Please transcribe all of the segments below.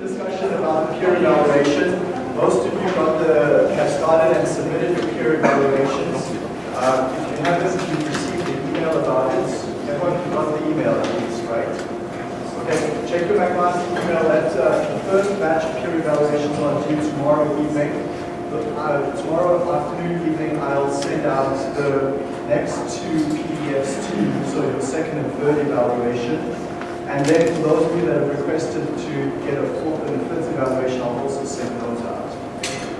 discussion about peer evaluation. Most of you got the, have started and submitted your peer evaluations. Uh, if you haven't, you've received the email about it. Everyone got the email at least, right? Okay, check your McMaster email. That uh, the first batch of peer evaluations are due tomorrow evening. Uh, tomorrow afternoon, evening, I'll send out the next two PDFs to you, so your second and third evaluation. And then for those of you that have requested to get a fourth and a fifth evaluation, I'll also send those out.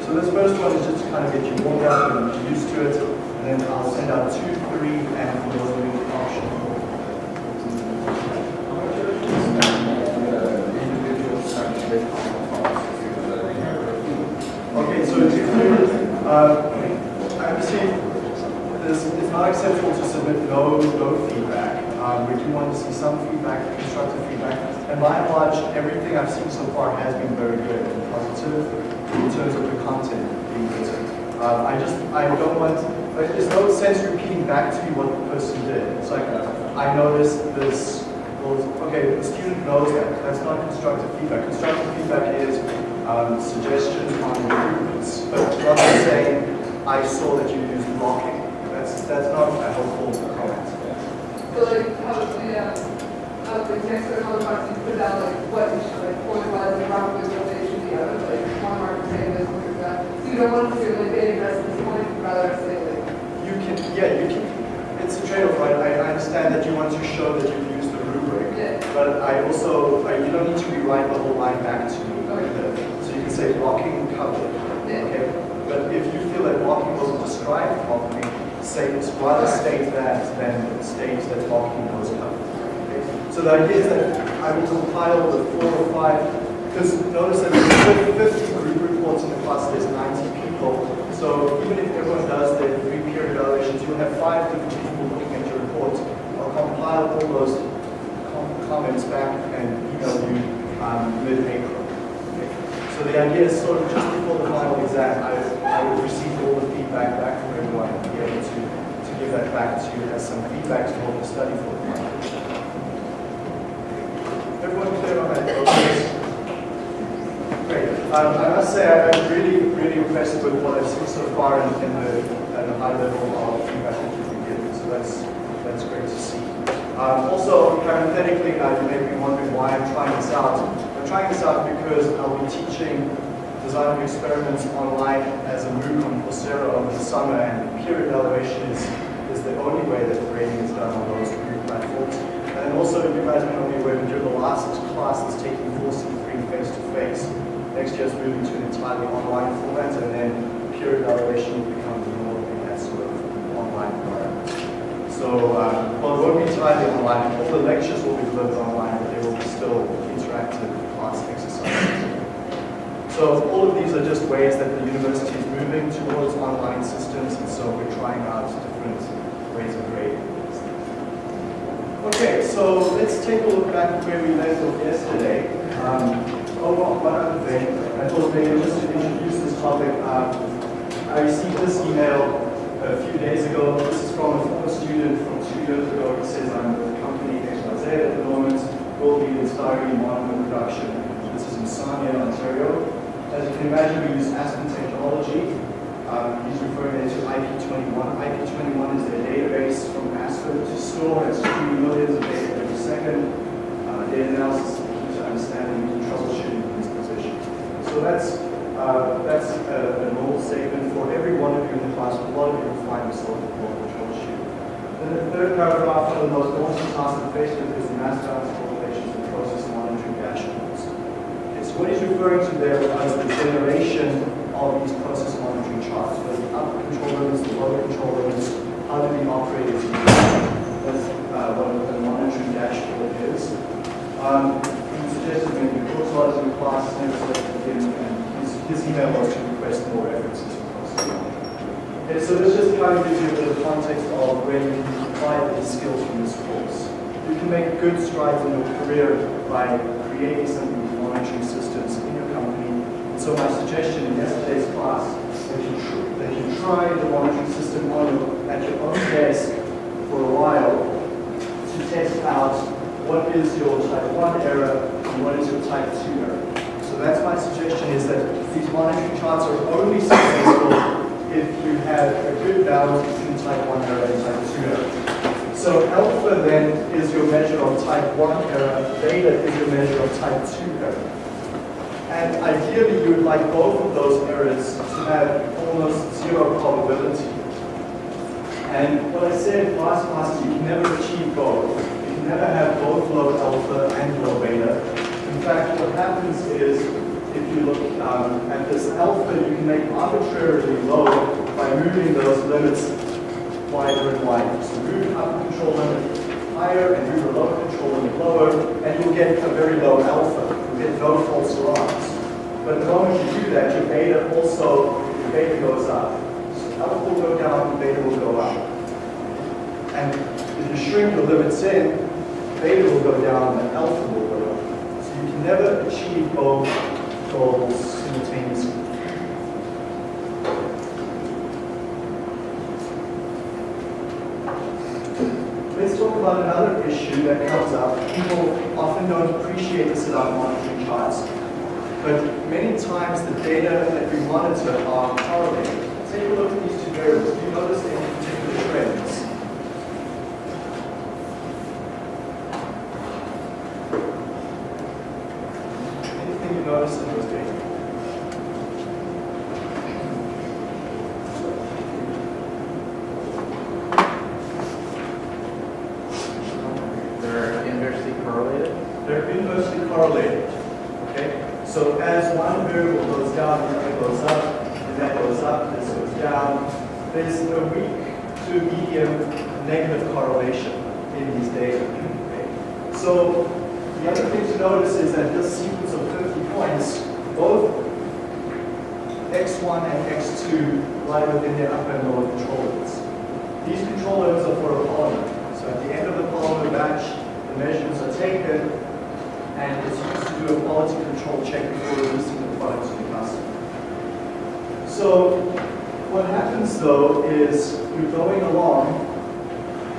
So this first one is just to kind of get you warmed up and used to it, and then I'll send out two, three, and for those of you optional. Okay, so it's you, uh, I received this, it's not acceptable to submit no, no feedback. Um, we do want to see some feedback, constructive feedback. And by and large, everything I've seen so far has been very good and positive in terms of the content being written. Uh, I just, I don't want, there's no sense repeating back to me what the person did. It's like, I noticed this, well, okay, the student knows that. That's not constructive feedback. Constructive feedback is um, suggestions on improvements, but than saying, I saw that you used blocking. That's, that's not helpful So like, how, the next to another part, you put out like what you should, like, point was, and probably what they should be, other, like, one mark saying this, one that. So you don't want to say like, they address this point, rather say like, You can, yeah, you can, it's a trade-off, right? I, I understand that you want to show that you've used the rubric, yeah, but I also, I, you don't need to rewrite the whole line back to either. So you can say blocking covered, yeah. okay? But if you feel that blocking wasn't described say, rather state that than state that blocking covered. Okay? So the idea is that I will compile the four or five, because notice that there's 50 group reports in the class, there's 90 people. So even if everyone does their three peer evaluations, you'll have five different people looking at your report. I'll compile all those com- comments back and email you um, mid-April. Okay? So the idea is sort of just before the final exam, I, I will receive all the feedback back from everyone and be able to, to give that back to you as some feedback to help you study for the final. Everyone clear on that? Great. Um, I must say I'm really, really impressed with what I've seen so far in, in the, the high level of feedback that you've been given. So that's, that's great to see. Um, also, parenthetically, now you may be wondering why I'm trying this out. I'm trying this out because I'll be teaching design of experiments online as a MOOC on Coursera over the summer, and peer evaluation is, is the only way that grading is done on those MOOC platforms. And also, you guys may not be aware, but during the last class that's taking 4C3 face-to-face, next year's moving to an entirely online format, and then peer evaluation will become the norm in that sort of online environment. So, um, well, it won't be entirely online. All the lectures will be delivered online, but there will be still interactive class exercises. So all of these are just ways that the university is moving towards online systems, and so we're trying out different ways of grading. Okay, so let's take a look back where we left off yesterday. Um, oh, one one other thing, I thought maybe just to introduce this topic, um, I received this email a few days ago. This is from a former student from two years ago. He says, I'm with the company XYZ at the moment, world leader in styrene monomer production. This is in Sarnia, Ontario. As you can imagine, we use Aspen technology. Um, he's referring to IP21. IP21 is their database from Aspen to store and stream millions of data every second. Uh, data analysis, to understanding and troubleshooting in this position. So that's uh, that's a, a normal statement for every one of you in the class. A lot of you will find this local global troubleshoot. Then the third paragraph, of the most daunting I'm faced with is the mass balance correlations and process monitoring dashboards. Okay, so what he's referring to there is the generation of these process monitoring charts. So the upper control limits, the lower control limits, how do operators use them? That's uh, what the monitoring dashboard is. Um, he suggested maybe course logs in class, never selected him, and his, his email was to request more references to process monitoring. Okay, so this just kind of gives you a bit of context of where you can apply these skills from this course. You can make good strides in your career by creating some monitoring systems in your company. And so my suggestion in yesterday's class that you, tr- that you try the monitoring system on your, at your own desk for a while to test out what is your type 1 error and what is your type 2 error. So that's my suggestion is that these monitoring charts are only successful if you have a good balance between type 1 error and type 2 error. So alpha then is your measure of type 1 error, beta is your measure of type 2 error. And ideally you would like both of those errors to have almost zero probability. And what I said last class, you can never achieve both. You can never have both low alpha and low beta. In fact, what happens is, if you look um, at this alpha, you can make arbitrarily low by moving those limits wider and wider. So move up control limit higher and move the lower control limit lower, and you'll get a very low alpha. Get no false alarms. But the moment you do that, your beta also, your beta goes up. So alpha will go down, beta will go up. And if you shrink the limits in, beta will go down and alpha will go up. So you can never achieve both goals simultaneously. Let's talk about another issue that comes up. People often don't appreciate this about monitoring charts, but many times the data that we monitor are correlated. Take a look at these two variables. Do you notice any particular trends? Anything you notice in those data? They're inversely correlated. They're inversely correlated. Okay? So as one variable goes down, the other goes up, and that goes up, this goes down. There's a weak to medium negative correlation in these data. Okay? So the other thing to notice is that this sequence of 50 points, both x1 and x2 lie within their upper and lower control limits. These control limits are for a polymer. So at the end of the polymer batch, the measurements are taken, and it's used to do a quality control check before releasing the product to the customer. So what happens though is you're going along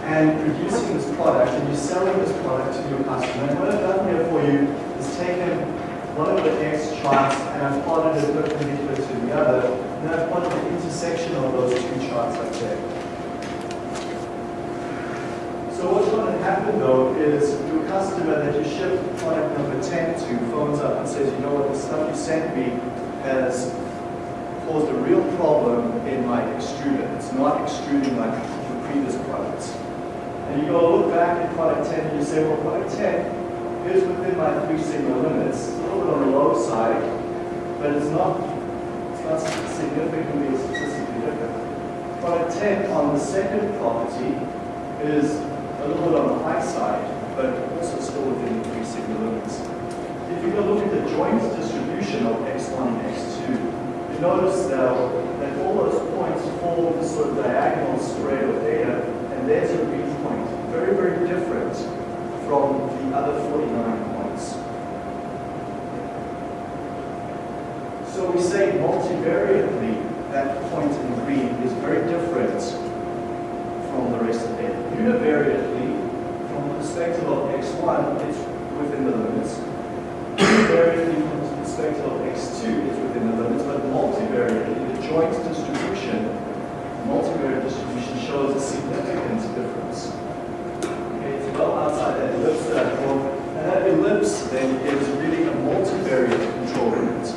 and producing this product and you're selling this product to your customer. And what I've done here for you is taken one of the X charts and I've plotted it perpendicular to the other, and I've plotted the intersection of those two charts up there. So what's going to happen though is your customer that you ship product number 10 to phones up and says, you know what, the stuff you sent me has caused a real problem in my extruder. It's not extruding like the previous products. And you go look back at product 10 and you say, well, product 10 is within my three sigma limits. A little bit on the low side, but it's not, it's not significantly statistically different. Product 10 on the second property is a little bit on the high side, but also still within the three sigma limits. If you go look at the joint distribution of x1 and x2, you notice now that all those points form this sort of diagonal spread of data, and there's a read point. Very, very different from the other 49 points. So we say multivariately, that point in green is very different from the rest of data. Univariately, from the perspective of x1, it's within the limits. Univariately, from the perspective of x2, it's within the limits. But multivariately, the joint distribution, multivariate distribution shows a significant difference. Okay, it's well outside that ellipse that I drawn. And that ellipse then is really a multivariate control limit.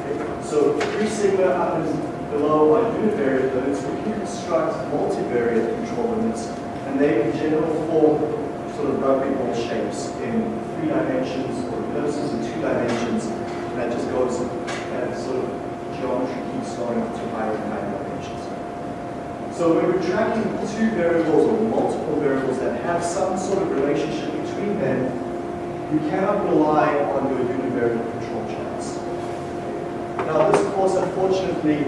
Okay, so 3 sigma up and below are univariate limits. We can construct multivariate control limits, and they in general form sort of rugby ball shapes in three dimensions or ellipses in two dimensions. And that just goes, that sort of geometry keeps going up to higher and higher dimensions. So when we're tracking two variables or multiple variables that have some sort of relationship between them, you cannot rely on your univariate control charts. Now this course, unfortunately,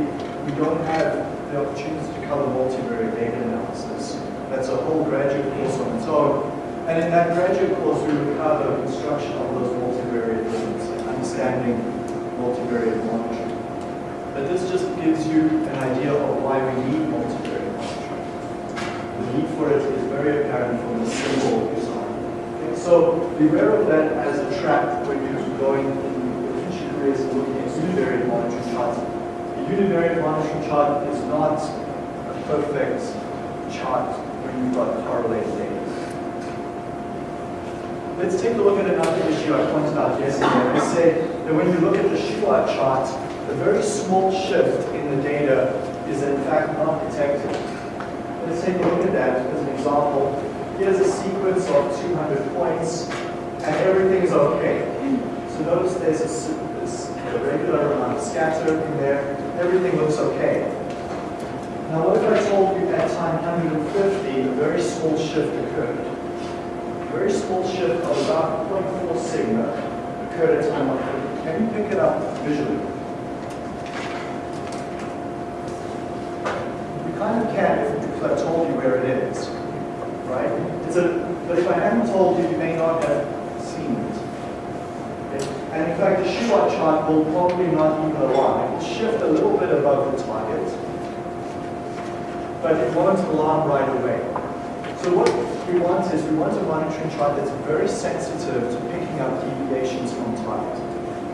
we don't have the opportunity to cover multivariate data analysis. That's a whole graduate course on its own. And in that graduate course, we would cover construction of those multivariate limits, understanding multivariate monitoring. But this just gives you an idea of why we need multivariate monitoring. The need for it is very apparent from the symbol design. Okay, So beware of that as a trap when you're going in serious in looking at univariate monitoring charts. A univariate monitoring chart is not a perfect chart when you've got correlated data. Let's take a look at another issue I pointed out yesterday. I said that when you look at the Shewhart chart, the very small shift in the data is in fact not detected. Let's take a look at that as an example. Here's a sequence of 200 points, and everything is okay. So notice there's a, a regular amount of scatter in there. Everything looks okay. Now what if I told you at time 150 a very small shift occurred? Very small shift of about 0.4 sigma occurred at time 150. Can you pick it up visually? You kind of can if, I told you where it is, right? It's a, but if I hadn't told you, you may not have seen it. And in fact, the Shewhart chart will probably not even align. It will shift a little bit above the target, but it won't alarm right away. So what we want is we want a monitoring chart that's very sensitive to picking up deviations from target.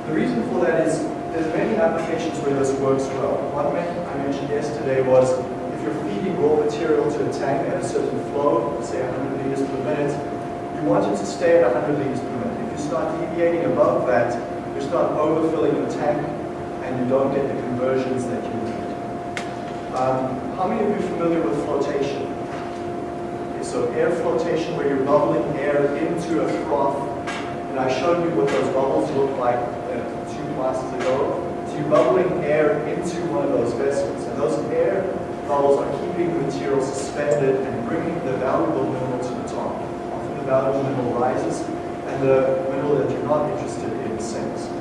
The reason for that is there's many applications where this works well. One I mentioned yesterday was if you're feeding raw material to a tank at a certain flow, say 100 liters per minute, you want it to stay at 100 liters per minute. If you start deviating above that, you start overfilling the tank and you don't get the conversions that you need. Um, how many of you are familiar with flotation? So air flotation where you're bubbling air into a froth. And I showed you what those bubbles look like uh, two classes ago. So you're bubbling air into one of those vessels. And those air bubbles are keeping the material suspended and bringing the valuable mineral to the top. Often the valuable mineral rises and the mineral that you're not interested in sinks.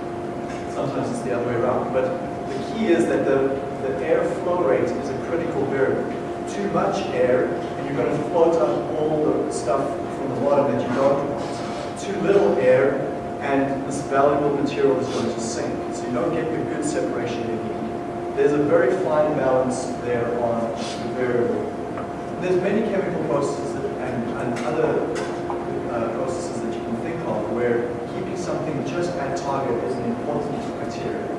Sometimes it's the other way around. But the key is that the, the air flow rate is a critical variable. Too much air, you're going to float up all the stuff from the bottom that you don't want. Too little air, and this valuable material is going to sink. So you don't get the good separation you need. There's a very fine balance there on the variable. There's many chemical processes that, and, and other uh, processes that you can think of where keeping something just at target is an important criteria.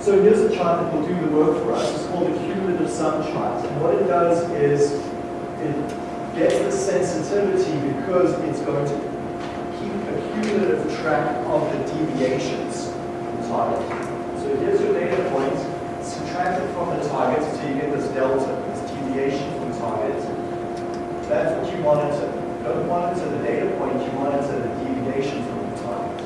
So here's a chart that will do the work for us. It's called the cumulative sum chart. And what it does is it gets the sensitivity because it's going to keep a cumulative track of the deviations from target. So here's your data point. Subtract it from the target so you get this delta, this deviation from target. That's what you monitor. You don't monitor the data point, you monitor the deviation from the target.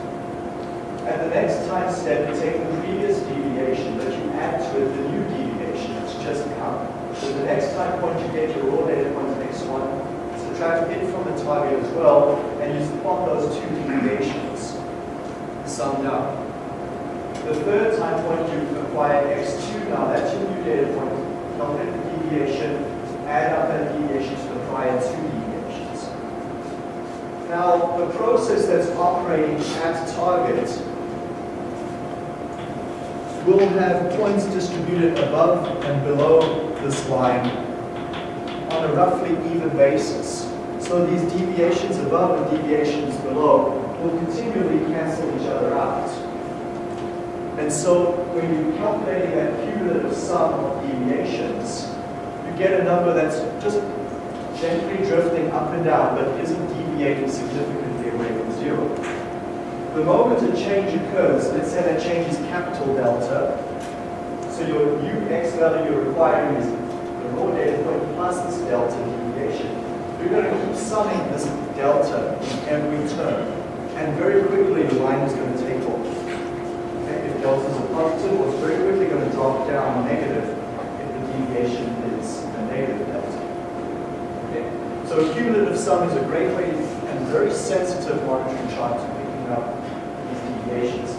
At the next time step, you take the previous deviation, but you add to it the new deviation. It's just come. So the next time point you get your raw data point, the next one, subtract it from the target as well, and you plot those two deviations summed up. The third time point you acquire x2 now, that's your new data point. Calculate the deviation, add up that deviation to the prior two deviations. Now, the process that's operating at target will have points distributed above and below this line on a roughly even basis. So these deviations above and deviations below will continually cancel each other out. And so when you're calculating that cumulative sum of deviations, you get a number that's just gently drifting up and down, but isn't deviating significantly away from zero. The moment a change occurs, let's say that change is capital delta, so your ux value you're requiring is the raw data point plus this delta deviation. You're going to keep summing this delta in every term, and very quickly the line is going to take off. Okay? If delta is a positive, it's very quickly going to drop down negative if the deviation is a negative delta. Okay? So a cumulative sum is a great way and very sensitive monitoring chart to picking up these deviations.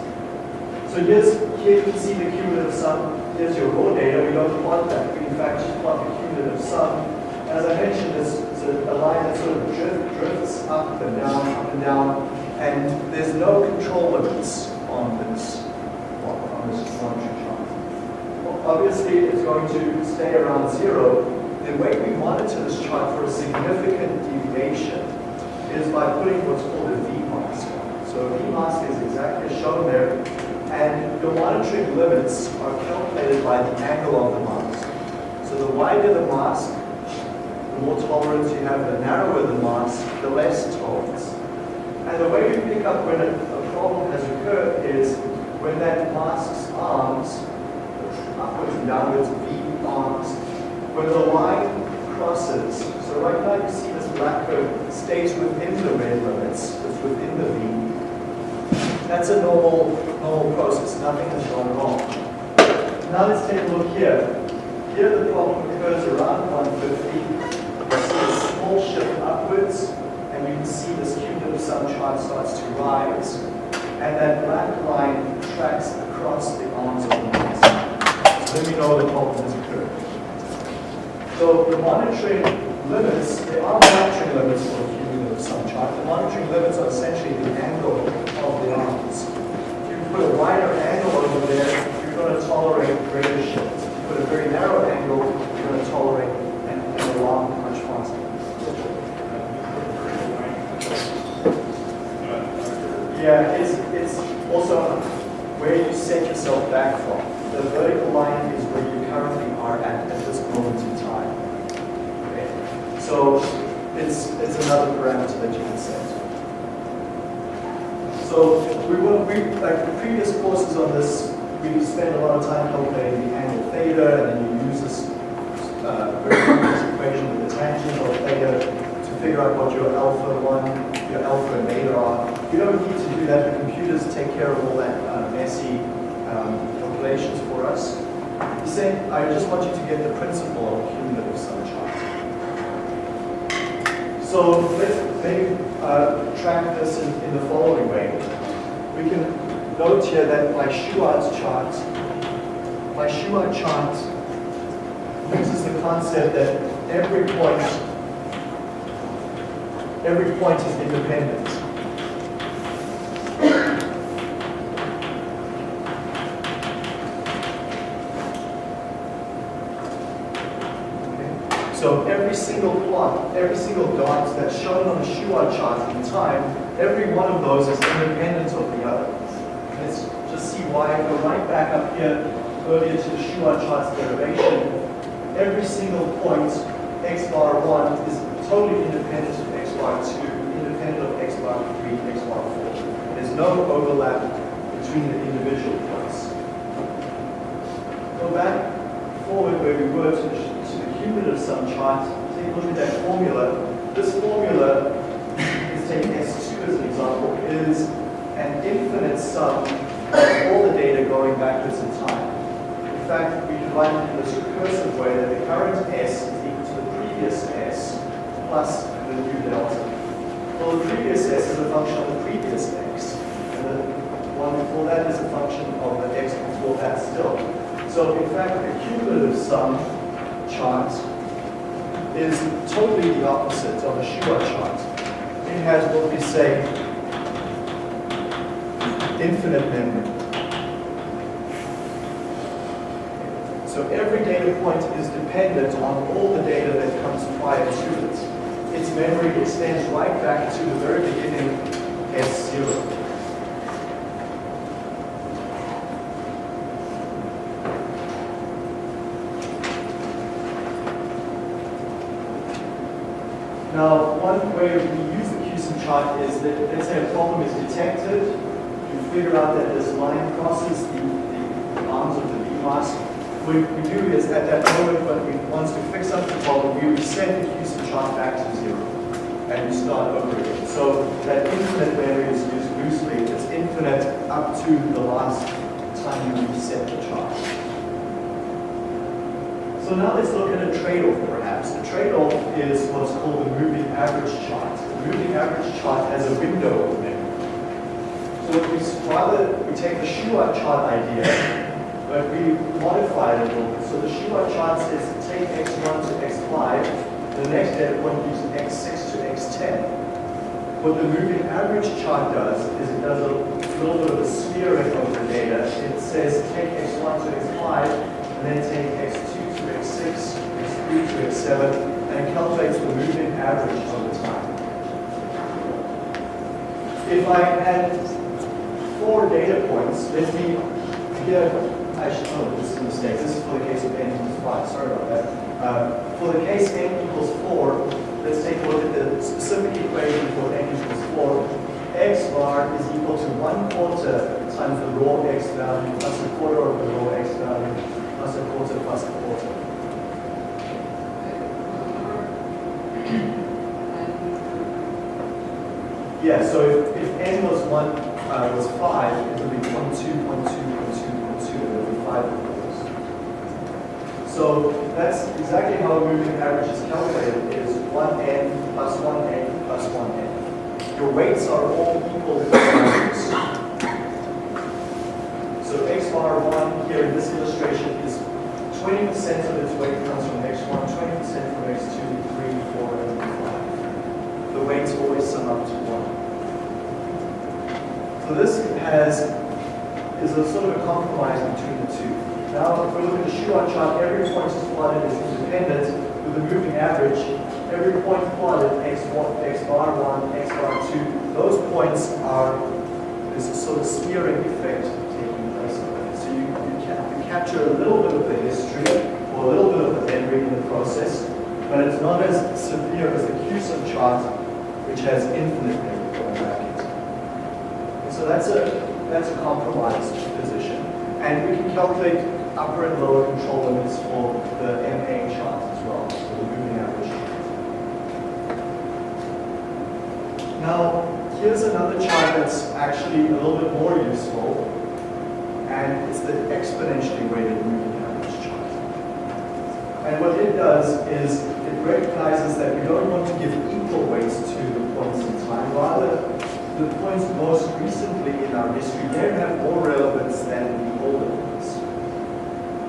So here's, here you can see the cumulative sum. Here's your raw data. We don't want that. We in fact just want the cumulative sum. As I mentioned, this is a, line that sort of drift, drifts up and down, up and down, and there's no control limits on this, on this monitoring chart. Obviously, it's going to stay around zero. The way we monitor this chart for a significant deviation is by putting what's called a V mask on. So a V mask is exactly shown there, And the monitoring limits are calculated by the angle of the mask. So the wider the mask, the more tolerance you have, the narrower the mask, the less tolerance. And the way we pick up when a, a problem has occurred is when that mask's arms, upwards and downwards, V arms, when the line crosses, so right now you see this black curve stays within the red limits, it's within the. That's a normal, normal process, nothing has gone wrong. Now let's take a look here. Here the problem occurs around 150. You see a small shift upwards, and you can see this cumulative sum chart starts to rise. And that black line tracks across the arms of the mask. So then we know the problem has occurred. So the monitoring limits, there are monitoring limits for the cumulative sum chart. The monitoring limits are essentially the angle of the arms. If you put a wider angle over there, you're going to tolerate greater shifts. If you put a very narrow angle, you're going to tolerate an, an alarm much faster. Yeah, it's, it's also where you set yourself back from. The vertical line is where you currently are at at this moment in time. Okay? So it's, it's another parameter that you can set. So we will, we, like the previous courses on this, we spend a lot of time calculating the angle theta, and then you use this uh, very equation with the tangent of theta to figure out what your alpha 1, your alpha and beta are. You don't need to do that. The computers take care of all that uh, messy um, calculations for us. He's saying, I just want you to get the principle of cumulative sum chart. So let's maybe uh, track this in, in the following. We can note here that my Shewhart's chart, my Shewhart chart uses the concept that every point, every point is independent. Okay? So every single plot, every single dot that's shown on the Shewhart chart in time, every one of those is independent of the other. Let's just see why. Go right back up here earlier to the Shewhart chart's derivation. Every single point, x bar 1, is totally independent of x bar 2, independent of x bar 3, x bar 4. There's no overlap between the individual points. Go back forward where we were to the, to the cumulative sum chart. Take a look at that formula. This formula is taking S2 as an example, is an infinite sum of all the data going backwards in time. In fact, we write it in this recursive way that the current S is equal to the previous S plus the new delta. Well, the previous S is a function of the previous X, and the one before that is a function of the X before that still. So in fact, the cumulative sum chart is totally the opposite of the Shewhart chart. It has what we say infinite memory. So every data point is dependent on all the data that comes prior to it. Its memory extends right back to the very beginning S0. Now, one way we use the CUSUM chart is that, let's say a problem is detected, figure out that this line crosses the, the arms of the V mask. What we do is at that moment when we, once we fix up the problem, we reset the CUSUM chart back to zero. And we start over again. So that infinite value is used loosely. It's infinite up to the last time you reset the chart. So now let's look at a trade-off perhaps. A trade-off is what's called the moving average chart. The moving average chart has a window of memory. So if we rather we take the Shewhart chart idea, but we modify it a little bit. So the Shewhart chart says take x1 to x5, the next data point gives x6 to x10. What the moving average chart does is it does a little bit of a smearing of the data. It says take x1 to x5, and then take x2 to x6, x3 to x7, and calculates the moving average over time. If I had four data points, let me, here, actually, oh, this is a mistake. This is for the case of n equals 5. Sorry about that. Uh, for the case n equals 4, let's take a look at the specific equation for n equals 4. x bar is equal to 1 quarter times the raw x value plus a quarter of the raw x value plus a quarter plus a quarter. Yeah, so if, if n was 1, uh, was 5, it would be 1, 2, 1, 2, 1, 2, 1, 2, and it would be 5 of those. So that's exactly how a moving average is calculated, is 1n plus 1n plus 1n. Your weights are all equal values. So x bar 1 here in this illustration is 20% of its weight comes from x1, 20% from x2, 3, 4, and 5. The weights always sum up to 1. So this has, is a sort of a compromise between the two. Now, if we look at the Shewhart chart, every point is plotted as independent with a moving average. Every point plotted, x1, x bar 1, x bar 2, those points are, a sort of smearing effect taking place. So you, you, ca you capture a little bit of the history or a little bit of the memory in the process, but it's not as severe as the CUSUM chart, which has infinite memory going back into. And so that's a, that's a compromised position. And we can calculate upper and lower control limits for the MA chart as well, for the moving average chart. Now, here's another chart that's actually a little bit more useful, and it's the exponentially weighted moving average chart. And what it does is it recognizes that we don't want to give equal weights to the points in time, rather the points most recently in our history, they have more relevance than the older ones.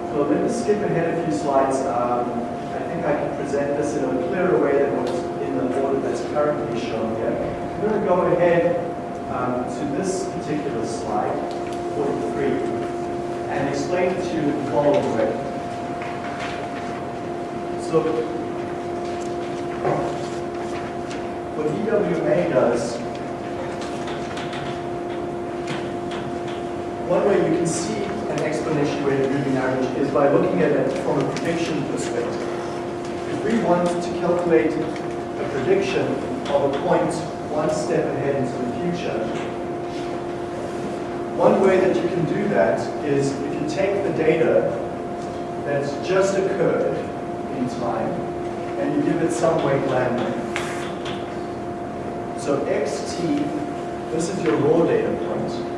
So let me skip ahead a few slides. Um, I think I can present this in a clearer way than what's in the order that's currently shown here. I'm going to go ahead um, to this particular slide, 43, and explain it to you the following way. So, what EWMA does One way you can see an exponentially weighted moving is by looking at it from a prediction perspective. If we want to calculate a prediction of a point one step ahead into the future, one way that you can do that is if you take the data that's just occurred in time and you give it some weight lambda. So xt, this is your raw data point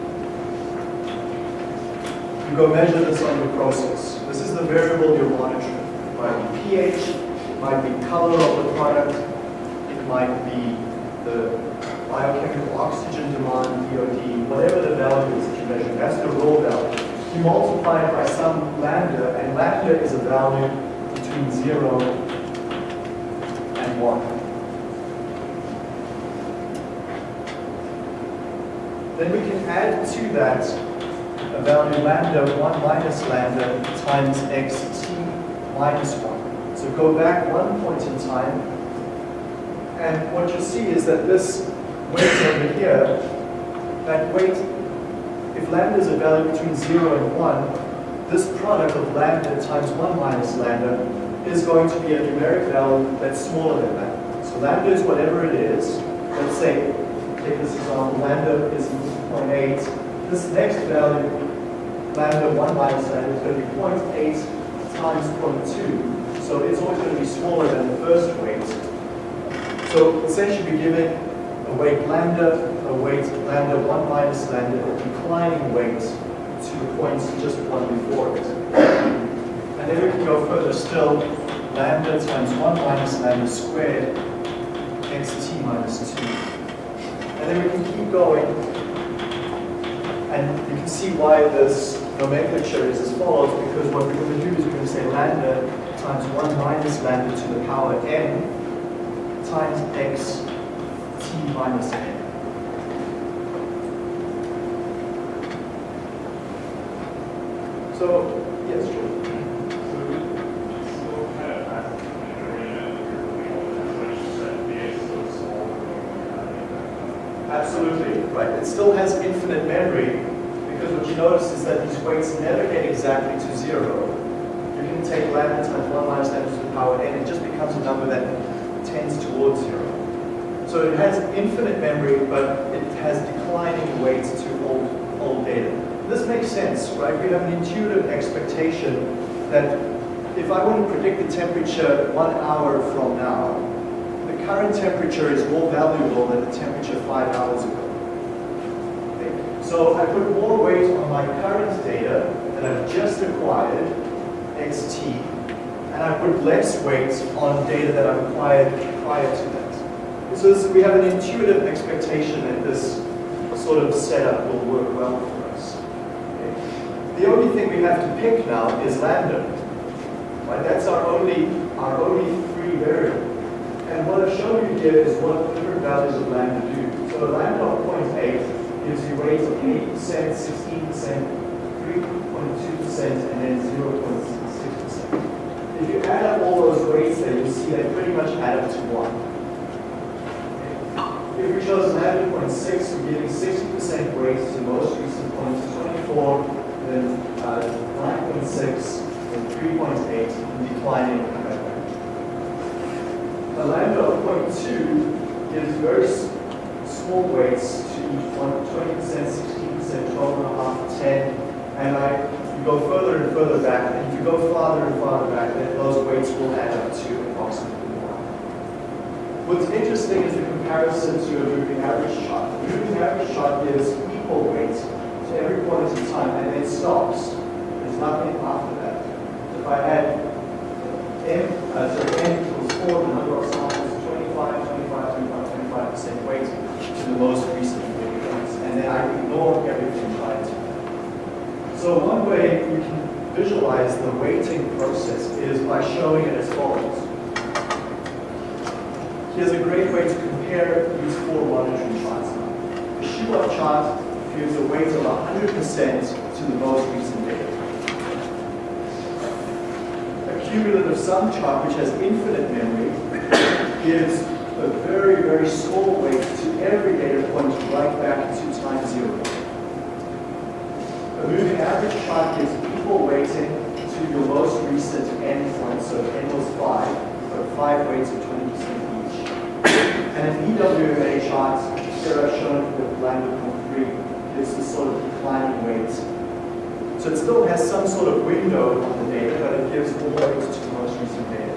you go measure this on your process. This is the variable you're monitoring. It might be pH, it might be color of the product, it might be the biochemical oxygen demand, BOD, whatever the value is that you measure. That's the raw value. You multiply it by some lambda, and lambda is a value between 0 and 1. Then we can add to that value lambda 1 minus lambda times xt minus 1. So go back one point in time, and what you see is that this weight over here, that weight, if lambda is a value between 0 and 1, this product of lambda times 1 minus lambda is going to be a numeric value that's smaller than that. So lambda is whatever it is. Let's say, take this example, lambda is 0.8. This next value lambda 1 minus lambda is going to be 0.8 times 0.2. So it's always going to be smaller than the first weight. So essentially we're giving a weight lambda, a weight lambda 1 minus lambda, a declining weight to the points just one before it. And then we can go further still, lambda times 1 minus lambda squared, xt minus 2. And then we can keep going and you can see why this nomenclature is as follows, because what we're going to do is we're going to say lambda times 1 minus lambda to the power n times x t minus n. So, yes, George. Absolutely. right? It still has infinite memory notice is that these weights never get exactly to zero. You can take lambda times 1 minus lambda to the power n, it just becomes a number that tends towards zero. So it has infinite memory, but it has declining weights to old, old data. This makes sense, right? We have an intuitive expectation that if I want to predict the temperature one hour from now, the current temperature is more valuable than the temperature five hours ago. So I put more weight on my current data that I've just acquired, xt, and I put less weight on data that I've acquired prior to that. So this, we have an intuitive expectation that this sort of setup will work well for us. Okay? The only thing we have to pick now is lambda. Right? That's our only, our only free variable. And what I've shown you here is what different values of lambda do. So lambda of 0.8 gives you weights of 8%, 16%, 3.2%, and then 0.6%. If you add up all those weights there, you'll see they pretty much add up to 1. If we chose lambda 0.6, we're giving 60% weights to most recent points, 24, then uh, 9.6, 3.8 and declining A lambda of 0.2 gives very small weights to each one, 20%, 16%, 12.5, 10, and I, you go further and further back, and if you go farther and farther back, then those weights will add up to approximately 1. What's interesting is the comparison to a moving average chart. The moving average chart gives equal weights to every point in time, and then stops. There's nothing after that if I had m, uh, so n equals 4, the number of samples 25, 25, 25, 25% weight to the most recent points. And then I ignore everything prior to that. So one way you can visualize the weighting process is by showing it as follows. Here's a great way to compare these four monitoring charts. The Shewhart chart gives a weight of 100% to the most recent data A cumulative sum chart, which has infinite memory, gives a very, very small weight to every data point right back to time zero. A moving average chart gives equal weighting to your most recent n point, so n was 5, weights of 20% each. And an EWMA chart, here I've shown with lambda 0.3, gives this sort of declining weight so it still has some sort of window on the data, but it gives more weight to the most recent data.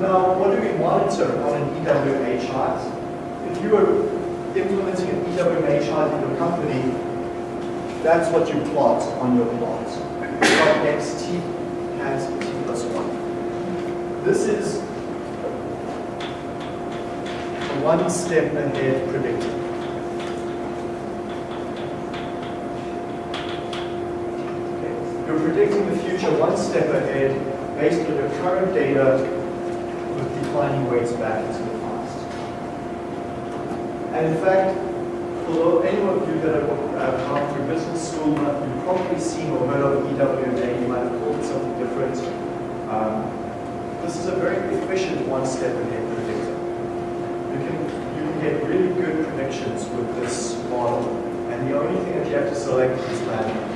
Now, what do we monitor on an EWMA chart? If you were implementing an EWMA chart in your company, that's what you plot on your plot. Plot x t has t plus 1. This is one step ahead predictor. You're predicting the future one step ahead based on your current data with declining weights back into the past. And in fact, although any of you that have gone through business school, you've probably seen or heard of EWMA, you might have called it something different. Um, this is a very efficient one step ahead predictor. You can, you can get really good predictions with this model, and the only thing that you have to select is lambda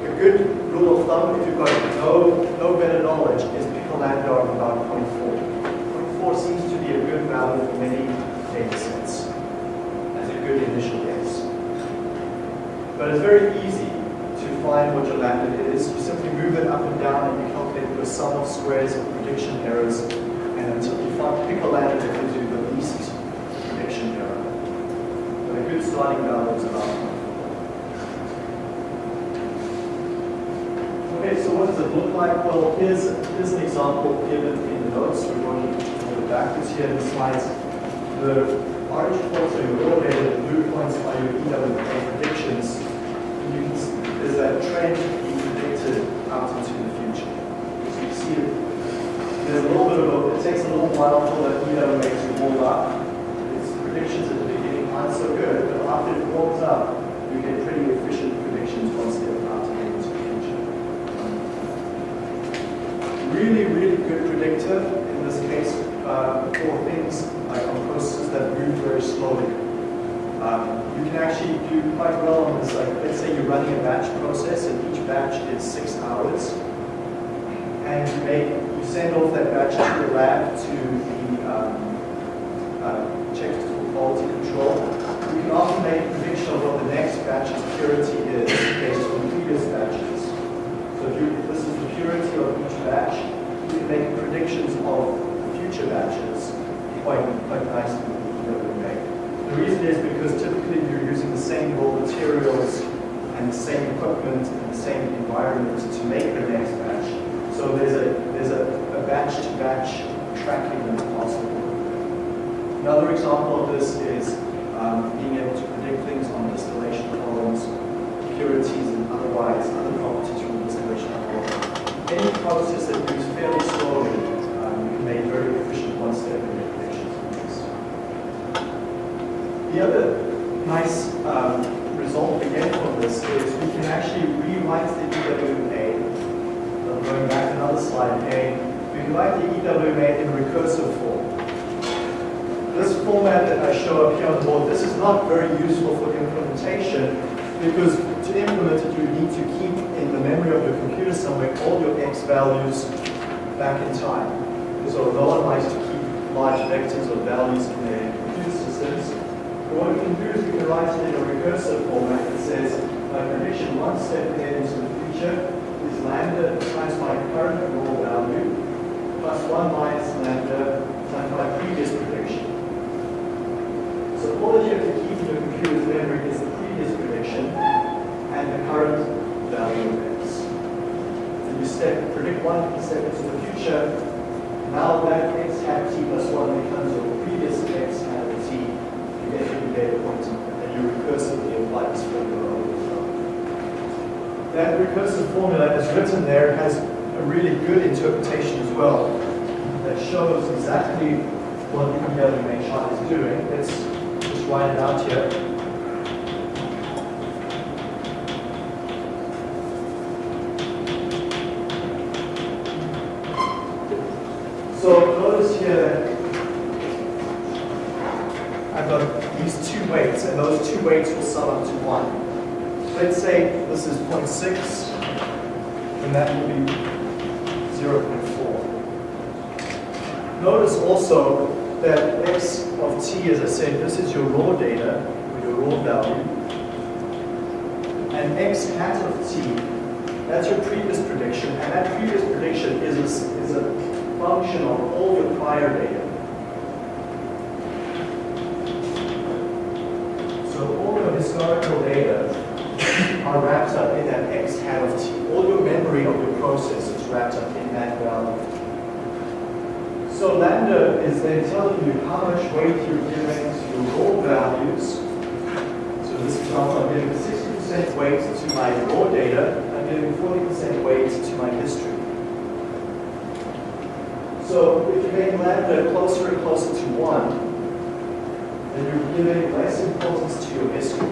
a good rule of thumb, if you've got no, no better knowledge, is pick a lambda of about 0.4. 0.4 seems to be a good value for many data sets as a good initial guess. But it's very easy find what your lambda is. You simply move it up and down and you calculate the sum of squares of prediction errors and until you find pick a lambda that gives you the least prediction error. But a good starting value is about Okay, so what does it look like? Well, here's, here's an example given in the notes. We're going to go backwards here in the slides. The orange points are your raw data, the blue points are your EWMA predictions. There's that trend being predicted out into the future. So you see it. There's a little bit of it takes a little while for that EWMA to warm up. Its predictions at the beginning aren't so good, but after it warms up, you get pretty efficient predictions once they're out into the future. really, really good predictor in this case uh, for things like on processes that move very slowly. You can actually do quite well on this, like, let's say you're running a batch process and each batch is six hours. And you make, you send off that batch to the lab to the, um, uh, check for quality control. You can often make a prediction of what the next batch's purity is based on previous batches. So if, you, if this is the purity of each batch, you can make predictions of future batches quite, quite nicely that we make. The reason is because typically you're using the same raw materials and the same equipment and the same environment to make the next batch. So there's a there's a, a batch-to-batch tracking that's possible. Another example of this is um, being able to predict things on distillation columns, purities and otherwise other properties from distillation column. Any process that moves fairly slowly, um, you can make very efficient one-step predictions on this. The other nice um, result again from this is we can actually rewrite the EWA. I'm going back another slide again. We can write the EWA in recursive form. This format that I show up here on the board, this is not very useful for implementation because to implement it, you need to keep in the memory of your computer somewhere all your x values back in time. So no one likes to keep large vectors of values in their computer systems. But what we can do is we can write it in a recursive format that says my prediction one step ahead into the future lambda times my current raw value plus one minus lambda times my previous prediction. So all that you have to keep in your computer's memory is the previous prediction and the current value of x. So you step, predict one step into the future. Now that x hat t plus 1 becomes your previous x hat t. You get your data point and you recursively apply this formula. That recursive formula is written there has a really good interpretation as well that shows exactly what the EWMA chart is doing. Let's just write it out here. So notice here I've got these two weights, and those two weights will sum up to 1. Let's say this is 0.6, and that will be 0.4. Notice also that x of t, as I said, this is your raw data, or your raw value. And x hat of t, that's your previous prediction, and that previous prediction is a, is a function of all your prior data. So all your historical data are wrapped up in that x hat of t. All your memory of your process is wrapped up in that value. So lambda is then telling you how much weight you're giving to your raw values. So this example, I'm giving 60% weight to my raw data, I'm giving 40% weight to my history. So if you make lambda closer and closer to 1, then you're giving less importance to your history.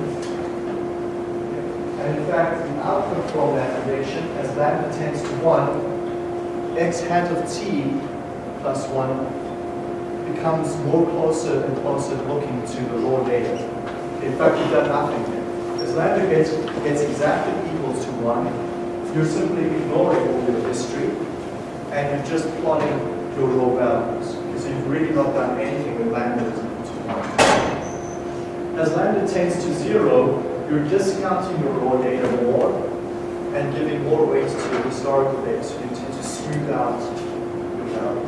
And in fact, the output from that prediction, as lambda tends to 1, x hat of t plus 1 becomes more closer and closer looking to the raw data. In fact, you've done nothing. As lambda gets, gets exactly equal to 1, you're simply ignoring all your history, and you're just plotting your raw values. So you've really not done anything with lambda is equal to 1. As lambda tends to 0, you're discounting your raw data more and giving more weight to your historical data, so you tend to smooth out your values.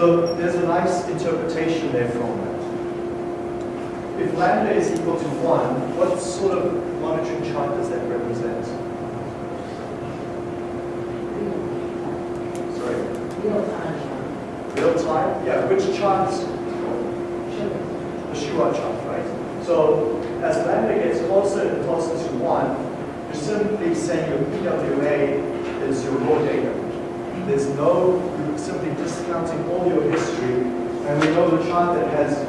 So there's a nice interpretation there from that. If lambda is equal to 1, what sort of monitoring chart does that represent? Sorry? Real time. Real time? Yeah, which chart? The Shewhart chart, right? So as lambda gets closer and closer to 1, you're simply saying your EWA is your raw data. There's no, you're simply discounting all your history, and we know the chart that has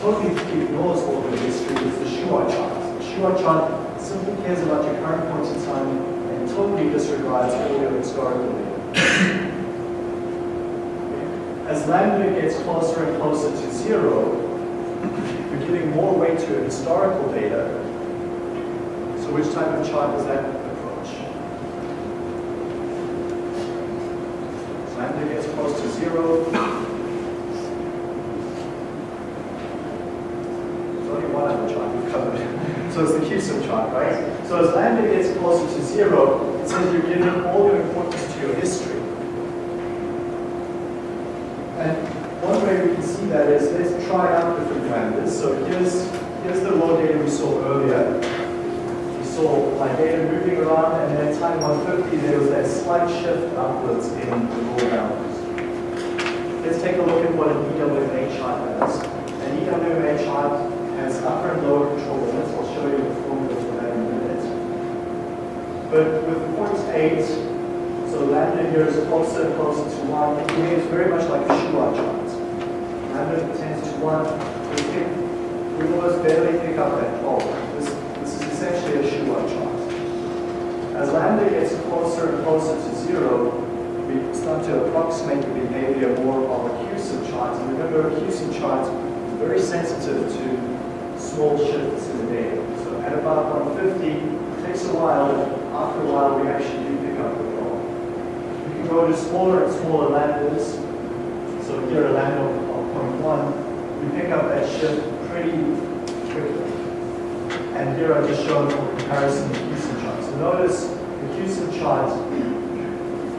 totally ignores all your history is the Shewhart chart. The Shewhart chart simply cares about your current point in time and totally disregards all your historical data. As lambda gets closer and closer to zero, you're giving more weight to historical data. So which type of chart is that gets close to zero. There's only one other chart we've covered. So it's the CUSUM chart, right? So as lambda gets closer to zero, it says you're giving all your importance to your history. And one way we can see that is let's try out different lambdas. So here's, here's the raw data we saw earlier. We saw my data moving around, and at time 150, there was that slight shift upwards in the raw values. Let's take a look at what an EWMA chart does. An EWMA chart has upper and lower control limits. I'll show you the formula for that in a minute. But with point 8, so lambda here is closer and closer to 1. It behaves very much like a Shewhart chart. Lambda tends to 1. We, pick, we almost barely pick up that oh, This, this is essentially a Shewhart chart. As lambda gets closer and closer to 0, we start to approximate the behavior more of a CUSUM chart. And remember, a CUSUM chart is very sensitive to small shifts in the data. So at about 150, it takes a while, after a while we actually do pick up the goal. We can go to smaller and smaller lambdas. So here a lambda of 0.1, we pick up that shift pretty quickly. And here I've just shown for comparison the CUSUM chart. So notice the CUSUM chart,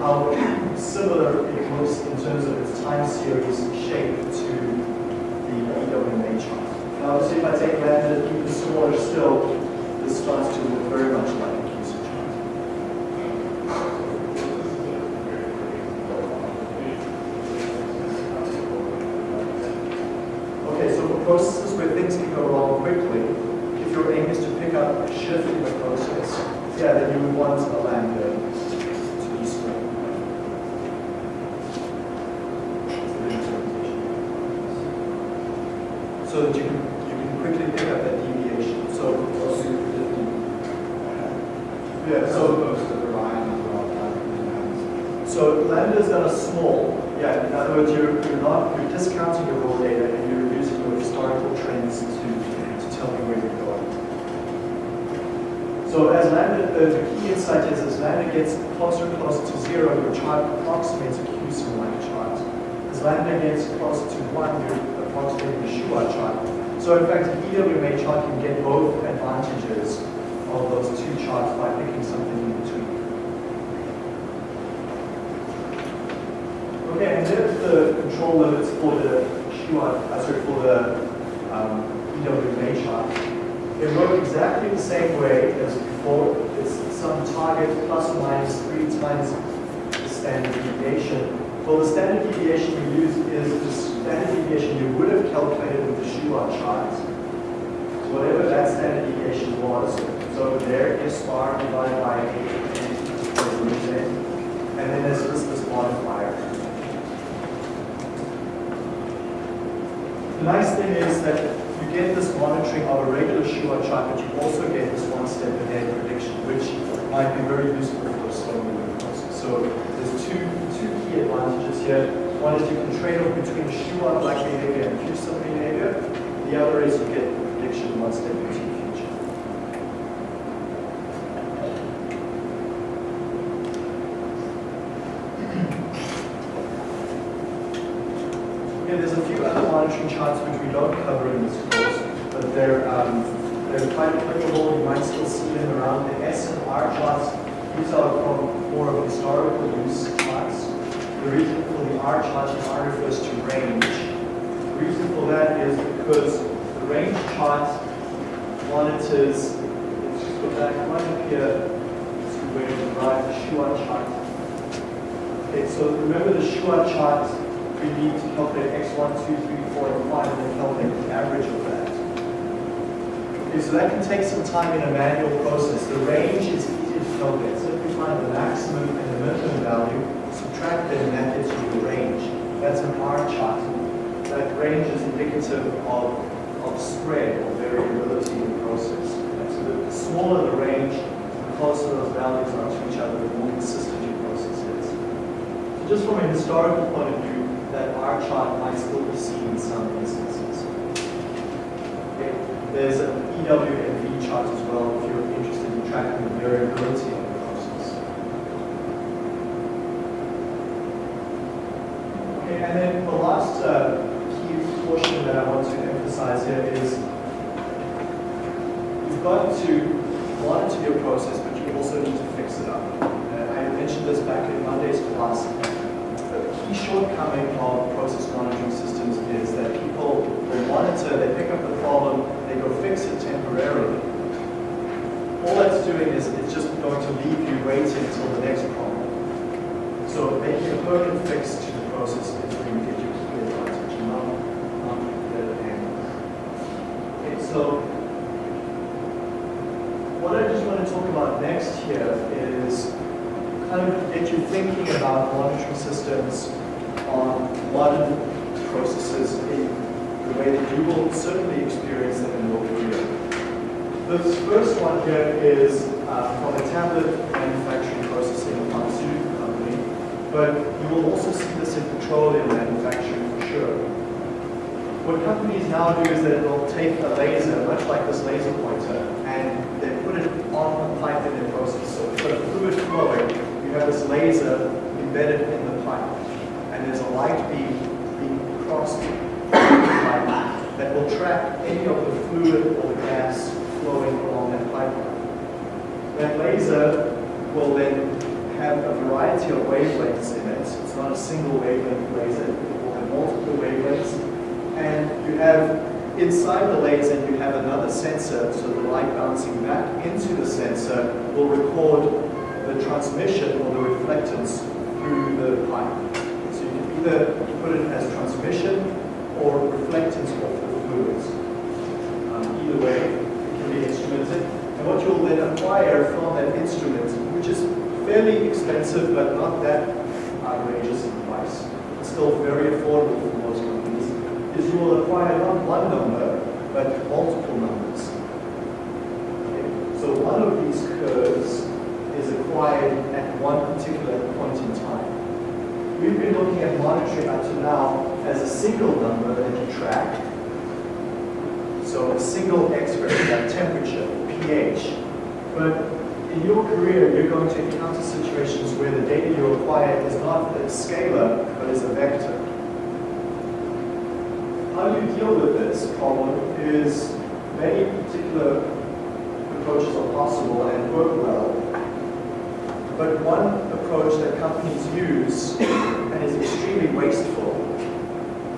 how similar it looks in terms of its time series shape to the EWMA chart. Now, obviously, if I take lambda even smaller still, this starts to look very much like a CUSUM chart. Okay, so for processes where things can go wrong quickly, if your aim is to pick up a shift in the process, yeah, then you would want a lambda to be small. That's the interpretation. So that you can, you can quickly pick up that deviation. So, yeah, so, so lambda is done a small. Yeah, in other words, you're, you're not, you're discounting your raw data and you're using your historical trends to, to tell you where you're going. So as lambda, the, the insight is as lambda gets closer and closer to zero, your chart approximates a CUSUM-like chart. As lambda gets closer to one, you're approximating a Shewhart chart. So in fact, an EWMA chart can get both advantages of those two charts by picking something in between. Okay, and there's the control limits for the Shewhart, uh, sorry, for the um, EWMA chart. They work exactly the same way as before. Some target plus or minus three times the standard deviation. Well, the standard deviation we use is the standard deviation you would have calculated with the Shewhart chart. So whatever that standard deviation was, so there bar divided by 8 and then there's this, this modifier. The nice thing is that you get this monitoring of a regular Shewhart chart, but you also get this one step ahead prediction, which might be very useful for slow moving process. So there's two, two key advantages here. One is you can trade off between Shewhart-like behavior and CUSUM behavior. The other is you get prediction one step into the future. Yeah, there's a few other monitoring charts which we don't cover in this course, but they're, um, they're quite applicable. You might still see them around. The S and R charts, these are from more of historical use charts. The reason for the R chart is R refers to range. The reason for that is because the range chart monitors, let's just go back one up here to where we derive the Shewhart chart. Okay, so remember the Shewhart chart, we need to calculate x1, 2, 3, 4, and 5, and then calculate the average of that. Okay, so that can take some time in a manual process. The range is easy to calculate. Simply find the maximum and the minimum value, subtract them, and that gives you the range. That's an R chart. That range is indicative of, of spread or variability in the process. And so the smaller the range, the closer those values are to each other, the more consistent your process is. So just from a historical point of view, that R chart might still be seen in some instances. Okay. There's an EWMV chart as well if you're interested in tracking the variability of the process. Okay, and then the last uh, key portion that I want to emphasize here is you've got to monitor your process, but you also need to fix it up. Uh, I mentioned this back in Monday's class. The key shortcoming of process monitoring systems is that people will monitor, they pick up the problem, they go fix it temporarily. All that's doing is it's just going to leave you waiting until the next problem. So making a permanent fix to the process is where you get your key advantage, not, not the other hand. Okay, so what I just want to talk about next here is kind of get you thinking about monitoring systems on modern processes in the way that you will certainly experience them in your career. This first one here is uh, from a tablet manufacturing process in a pharmaceutical company, but you will also see this in petroleum manufacturing for sure. What companies now do is that they'll take a laser, much like this laser pointer, and they put it on the pipe in their process. So for the fluid flowing, you have this laser embedded in the pipe, and there's a light beam being crossed the that will track any of the fluid or the gas flowing along that pipeline. That laser will then have a variety of wavelengths in it. It's not a single wavelength laser, it will have multiple wavelengths. And you have inside the laser, you have another sensor, so the light bouncing back into the sensor will record the transmission or the reflectance through the pipe. So you can either put it as transmission or reflectance of the fluids. Um, either way, it can be instrumented. And what you'll then acquire from that instrument, which is fairly expensive but not that outrageous in price, it's still very affordable for most companies, is you will acquire not one number, but multiple numbers. Okay? So one of these curves is acquired at one particular point in time. We've been looking at monitoring up to now as a single number that you track. So a single X-ray, like temperature, pH. But in your career, you're going to encounter situations where the data you acquire is not a scalar, but is a vector. How you deal with this problem is many particular approaches are possible and work well. But one approach that companies use and is extremely wasteful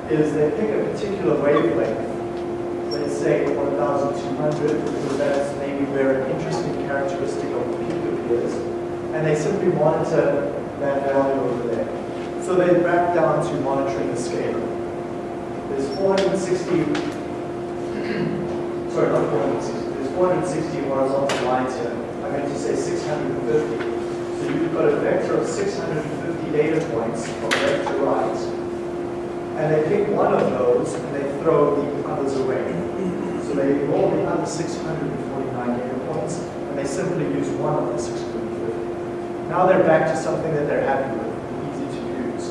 is they pick a particular wavelength, let's say 1200, because that's maybe where an interesting characteristic of the peak appears, and they simply monitor that value over there. So they back down to monitoring the scalar. There's 460, sorry, not 460, there's 460 horizontal lines here. I meant to say 650. So you've got a vector of 650 data points from left to right, and they pick one of those and they throw the others away. So they ignore the other 649 data points, and they simply use one of the 650. Now they're back to something that they're happy with, easy to use.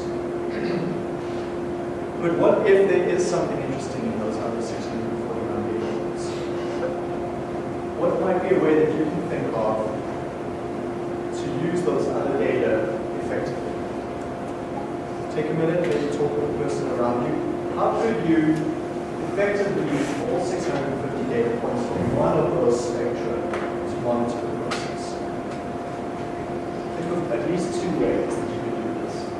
But what if there is something interesting in those other 649 data points? What might be a way that you can think of to use those other data effectively? Take a minute, maybe talk with the person around you. How could you effectively use all 650 data points from one of those spectra to monitor the process? Think of at least two ways that you could do this.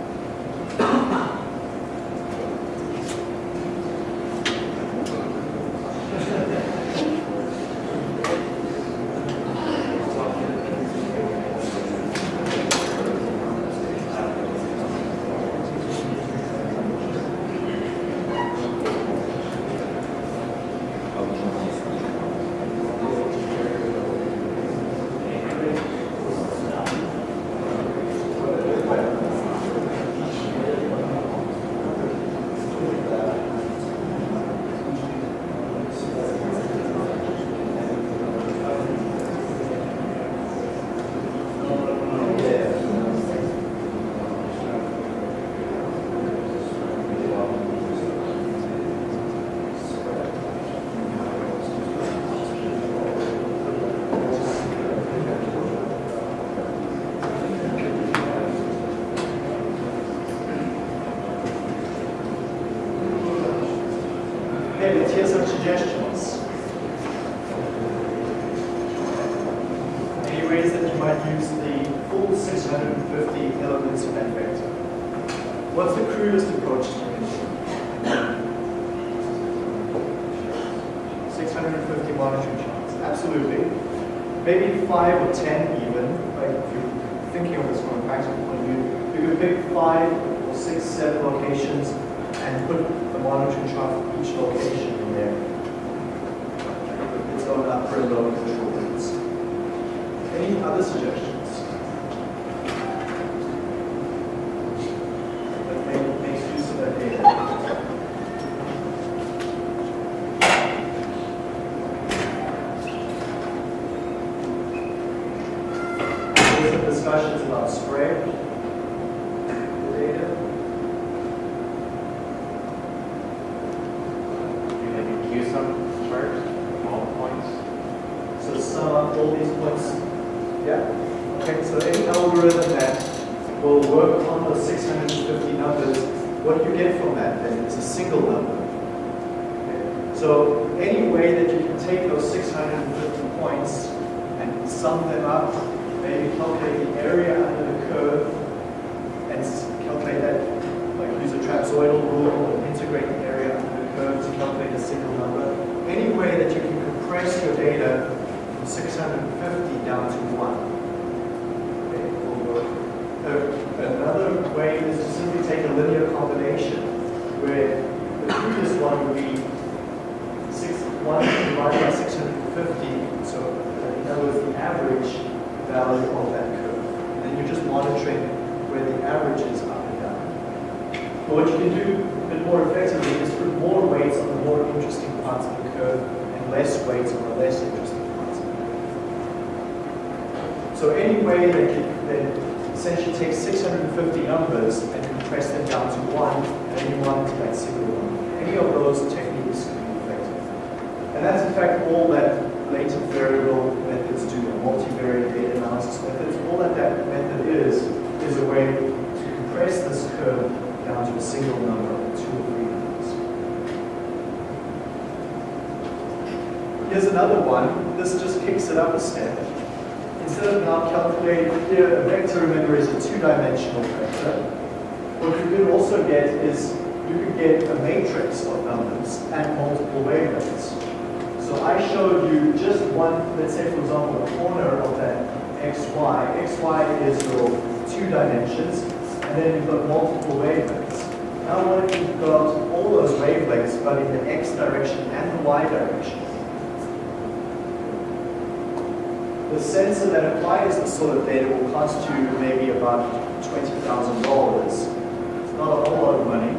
some suggestions? Any ways that you might use the full 650 elements of that vector? What's the crudest approach to it? 650 monitoring charts, absolutely. Maybe five or 10 even, like if you're thinking of this from a practical point of view, you could pick five or six, seven locations and put the monitoring chart for each location in there. Its own upper and lower control limits. Any other suggestions? That make, makes use of that data. There's some discussions about spread. The data. You maybe CUSUM chart, all the points. So sum up all these points. Yeah. Okay, so any algorithm that will work on those 650 numbers, what you get from that then? is a single number. Okay. So any way that you can take those 650 points and sum them up, maybe calculate the area under the curve and calculate that, like use a trapezoidal rule or integrate the area under the curve to calculate a single number. Any way that you can compress your data from 650 down to 1. Okay, will work. Uh, Another way is to simply take a linear combination where the previous one would be 6, 1 divided by 650, so in other words, the average value of that curve. And then you're just monitoring where the average is up and down. But what you can do a bit more effectively is put more weights on the more interesting parts of the curve and less weights on the less interesting parts of the curve. So any way that you essentially take 650 numbers and compress them down to one, and then you monitor that single one. Any of those techniques can be effective. And that's in fact all that latent variable methods do, multivariate data analysis methods. All that that method is, is a way to compress this curve down to a single number, two or three numbers. Here's another one. This just kicks it up a step. Of now calculating, here a vector, remember, is a two-dimensional vector. What you could also get is, you could get a matrix of numbers and multiple wavelengths. So I showed you just one, let's say for example, a corner of that xy. xy is your two dimensions, and then you've got multiple wavelengths. Now what if you've got all those wavelengths, but in the x direction and the y direction? The sensor that this sort of data will cost you maybe about $20,000. It's not a whole lot of money.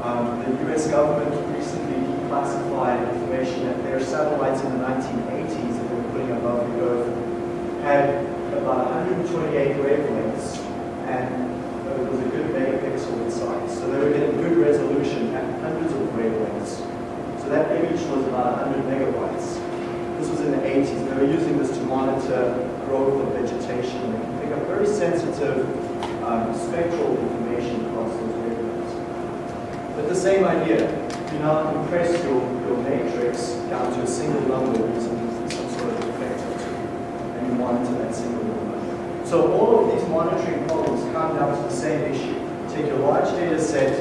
Um, the US government recently declassified information that their satellites in the 1980s that were putting above the Earth had about 128 wavelengths and it was a good megapixel in size. So they were getting good resolution at hundreds of wavelengths. So that image was about 100 megabytes. This was in the 80s. Were using this to monitor growth of vegetation. They can pick up very sensitive um, spectral information across those wavelengths. But the same idea. You now compress your, your matrix down to a single number using some sort of effector tool, and you monitor that single number. So all of these monitoring problems come down to the same issue. Take your large data set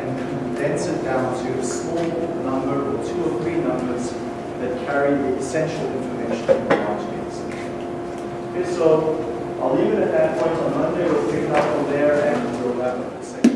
and condense it down to a small number or two or three numbers that carry the essential information in the large data. Okay, so I'll leave it at that point on Monday. We'll pick it up from there and we'll have a second.